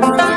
Bye.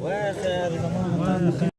واخر